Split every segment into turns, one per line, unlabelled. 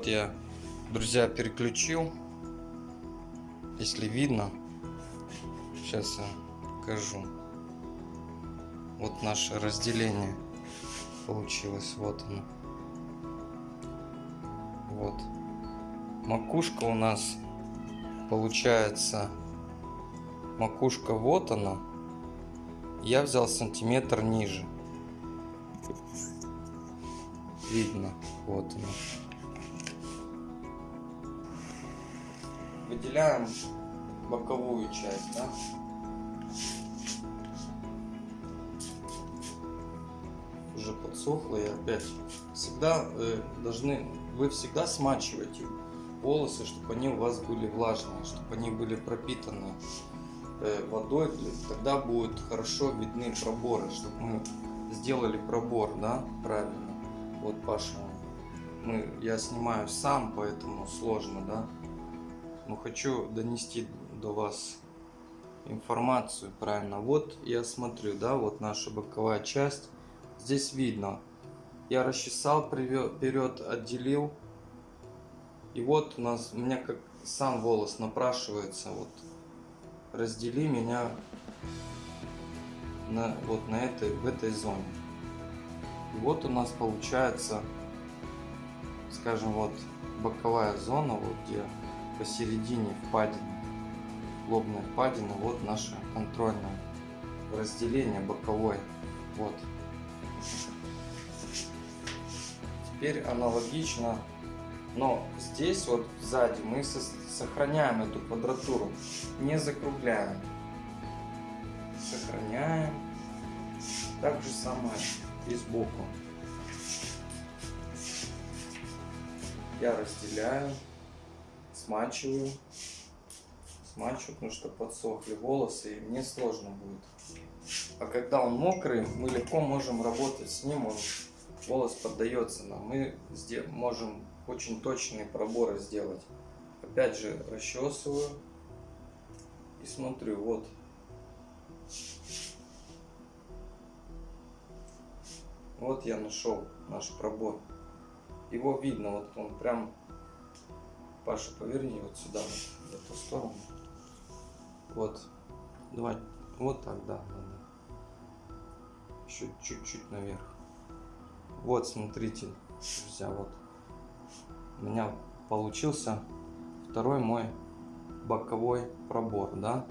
Вот я, друзья, переключил. Если видно, сейчас я покажу. Вот наше разделение получилось. Вот оно. Вот. Макушка у нас получается. Макушка вот она. Я взял сантиметр ниже. Видно. Вот она. Выделяем боковую часть, да? Уже подсохло и опять всегда э, должны, вы всегда смачиваете волосы, чтобы они у вас были влажные, чтобы они были пропитаны э, водой, тогда будут хорошо видны проборы, чтобы мы сделали пробор, да, правильно. Вот Паша, мы, я снимаю сам, поэтому сложно, да. Но хочу донести до вас информацию правильно. Вот я смотрю, да, вот наша боковая часть. Здесь видно. Я расчесал вперед, отделил. И вот у нас, у меня как сам волос напрашивается. Вот раздели меня на, вот на этой, в этой зоне. И вот у нас получается, скажем, вот боковая зона, вот где посередине впадины лобная впадина, вот наше контрольное разделение боковое. Вот. Теперь аналогично, но здесь вот сзади мы сохраняем эту квадратуру, не закругляем. Сохраняем. Так же самое и сбоку. Я разделяю, смачиваю смачиваю, потому что подсохли волосы, и мне сложно будет. А когда он мокрый, мы легко можем работать с ним, он, волос поддается нам. Мы можем очень точные проборы сделать. Опять же, расчесываю и смотрю, вот. Вот я нашел наш пробор. Его видно, вот он прям... Паша, поверни вот сюда, вот, в эту сторону. Вот. Давай. Вот так, да. Еще чуть-чуть наверх. Вот, смотрите, друзья, вот. У меня получился второй мой боковой пробор, да.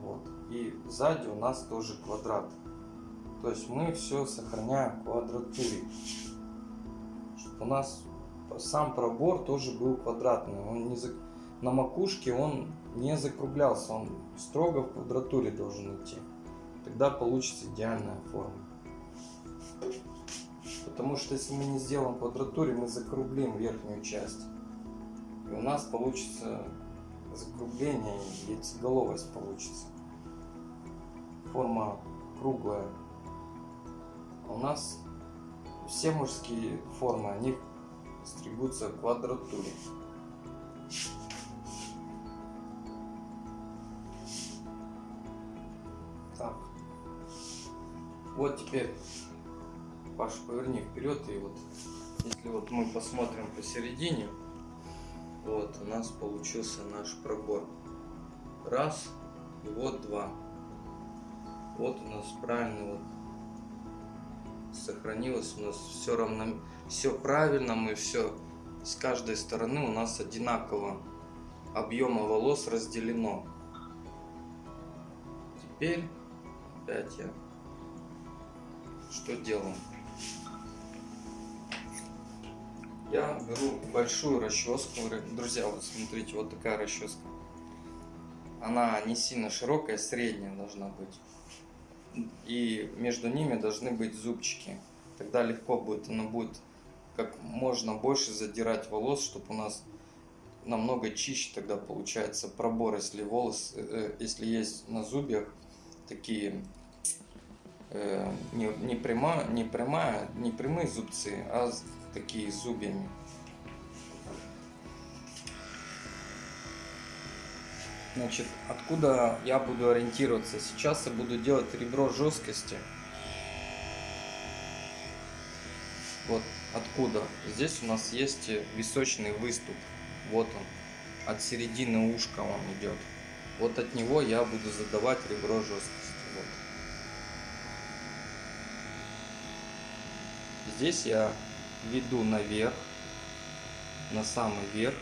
Вот. И сзади у нас тоже квадрат. То есть мы все сохраняем в квадратуре. Чтобы у нас сам пробор тоже был квадратный. Он не, на макушке он не закруглялся, он строго в квадратуре должен идти. Тогда получится идеальная форма. Потому что если мы не сделаем квадратуре, мы закруглим верхнюю часть. И у нас получится закругление, яйцеголовость получится. Форма круглая. А у нас все мужские формы, они стригутся в квадратуре. Вот теперь, Паша, поверни вперед, и вот, если вот мы посмотрим посередине, вот у нас получился наш пробор. Раз, и вот два. Вот у нас правильно вот сохранилось, у нас все равно, все правильно, мы все с каждой стороны у нас одинаково объема волос разделено. Теперь опять я что делаем? Я беру большую расческу. Друзья, вот смотрите, вот такая расческа. Она не сильно широкая, средняя должна быть. И между ними должны быть зубчики. Тогда легко будет, она будет как можно больше задирать волос, чтобы у нас намного чище тогда получается пробор, если волос, э, э, если есть на зубьях такие Э, не, не, прямая, не, прямая, не прямые зубцы, а такие зубьями. Значит, откуда я буду ориентироваться? Сейчас я буду делать ребро жесткости. Вот Откуда? Здесь у нас есть височный выступ. Вот он. От середины ушка он идет. Вот от него я буду задавать ребро жесткости. Вот. Здесь я веду наверх, на самый верх.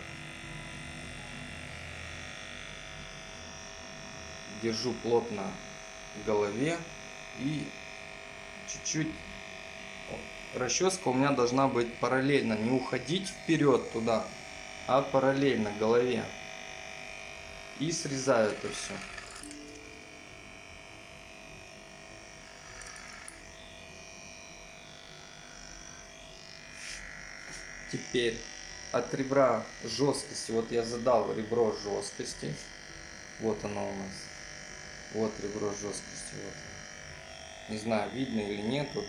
Держу плотно в голове и чуть-чуть расческа у меня должна быть параллельно, не уходить вперед туда, а параллельно голове. И срезаю это все. Теперь от ребра жесткости, вот я задал ребро жесткости, вот оно у нас, вот ребро жесткости, вот. Не знаю, видно или нет, вот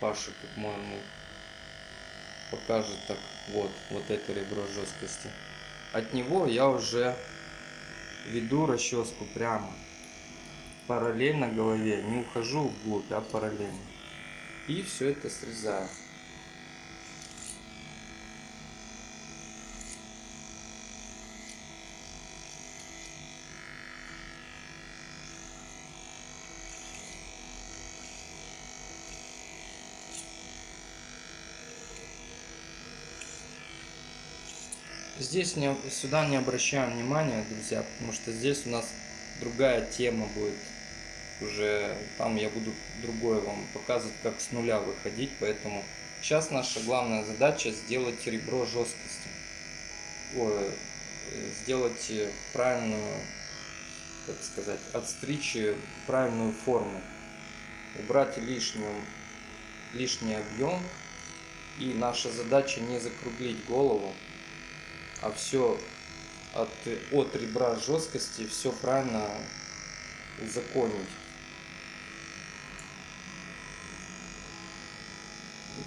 Паша, как можно покажет так, вот, вот это ребро жесткости. От него я уже веду расческу прямо, параллельно голове, не ухожу вглубь, а параллельно. И все это срезаю. Здесь не, сюда не обращаем внимания, друзья, потому что здесь у нас другая тема будет. Уже там я буду другое вам показывать, как с нуля выходить. Поэтому сейчас наша главная задача сделать ребро жесткости. Сделать правильную, как сказать, отстричь правильную форму. Убрать лишнюю, лишний объем. И наша задача не закруглить голову, а все от, от ребра жесткости все правильно узаконить.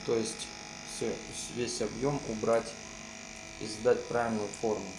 То есть все, весь объем убрать и задать правильную форму.